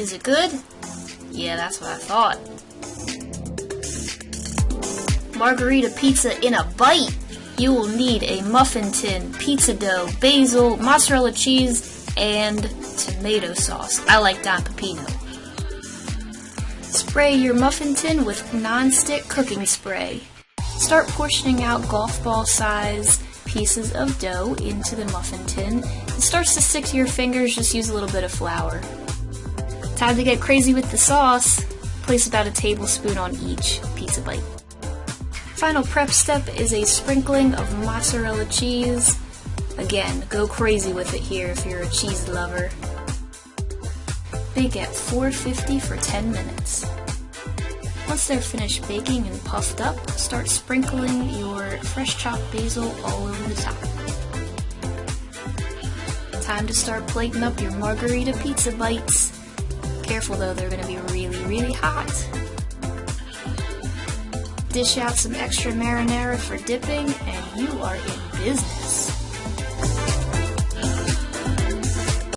Is it good? Yeah, that's what I thought. Margarita pizza in a bite! You will need a muffin tin, pizza dough, basil, mozzarella cheese, and tomato sauce. I like Don Pepino. Spray your muffin tin with non-stick cooking spray. Start portioning out golf ball size pieces of dough into the muffin tin. It starts to stick to your fingers, just use a little bit of flour. Time to get crazy with the sauce. Place about a tablespoon on each pizza bite. Final prep step is a sprinkling of mozzarella cheese. Again, go crazy with it here if you're a cheese lover. Bake at 450 for 10 minutes. Once they're finished baking and puffed up, start sprinkling your fresh chopped basil all over the top. Time to start plating up your margarita pizza bites. Careful though, they're going to be really, really hot. Dish out some extra marinara for dipping, and you are in business.